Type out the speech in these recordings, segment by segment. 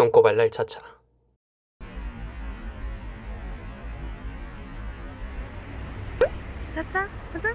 똥꼬 발랄 차차 짜짜 가자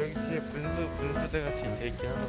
여기 뒤에 분수 분수대 같이 돼 있긴 하다.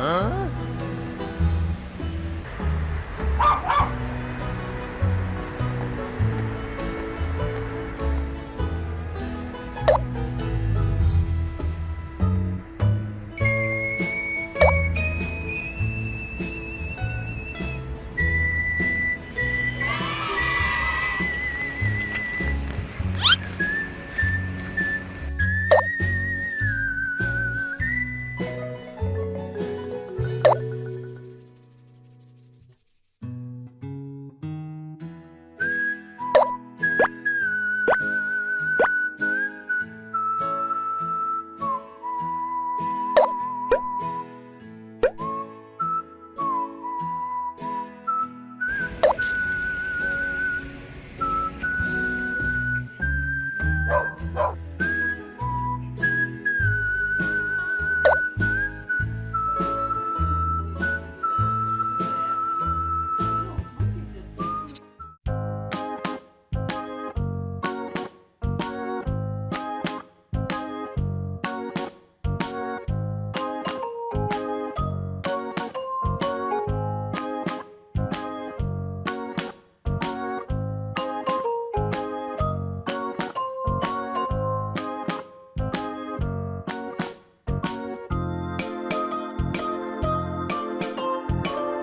huh?